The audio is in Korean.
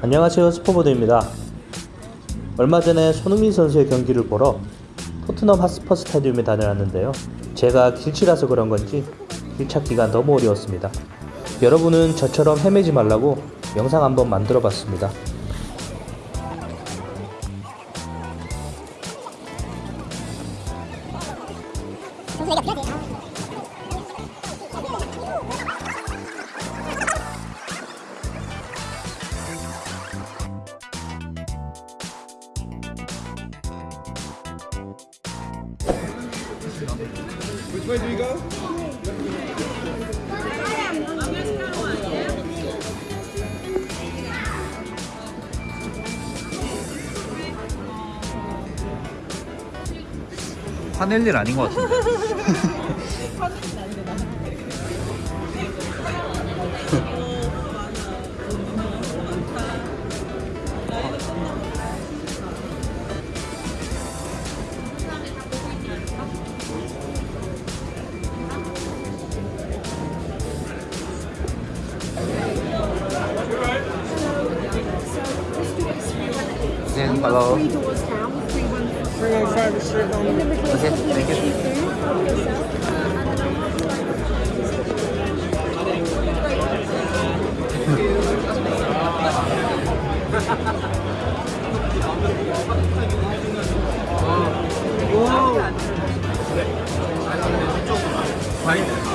안녕하세요 스포보드입니다. 얼마 전에 손흥민 선수의 경기를 보러 토트넘 하스퍼 스타디움에 다녀왔는데요. 제가 길치라서 그런 건지 길 찾기가 너무 어려웠습니다. 여러분은 저처럼 헤매지 말라고 영상 한번 만들어 봤습니다. Which way do we go? 화낼 일 아닌 것 같은데. Kitchen. Hello. Three doors down, three one. Three one five is straight down. Okay, thank you. Whoa.